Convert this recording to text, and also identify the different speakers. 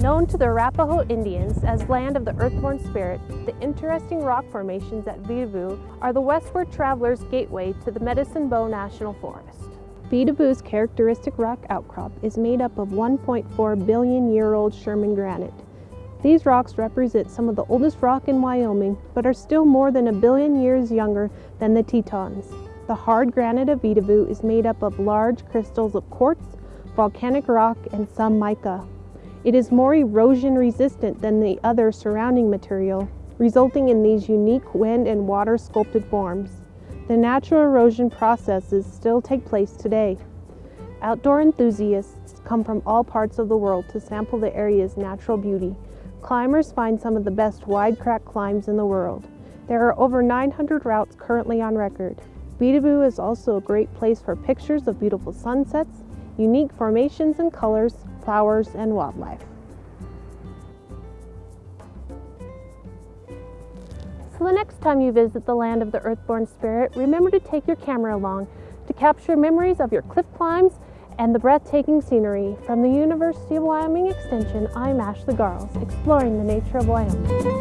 Speaker 1: Known to the Arapaho Indians as land of the earthborn spirit, the interesting rock formations at Vedauwoo are the westward traveler's gateway to the Medicine Bow National Forest. Vedauwoo's characteristic rock outcrop is made up of 1.4 billion year old Sherman granite. These rocks represent some of the oldest rock in Wyoming, but are still more than a billion years younger than the Tetons. The hard granite of Vedauwoo is made up of large crystals of quartz, volcanic rock, and some mica. It is more erosion resistant than the other surrounding material, resulting in these unique wind and water sculpted forms. The natural erosion processes still take place today. Outdoor enthusiasts come from all parts of the world to sample the area's natural beauty. Climbers find some of the best wide crack climbs in the world. There are over 900 routes currently on record. Vedauwoo is also a great place for pictures of beautiful sunsets, unique formations and colors, flowers, and wildlife. So the next time you visit the land of the earthborn spirit, remember to take your camera along to capture memories of your cliff climbs and the breathtaking scenery. From the University of Wyoming Extension, I'm Ashley Garles, exploring the nature of Wyoming.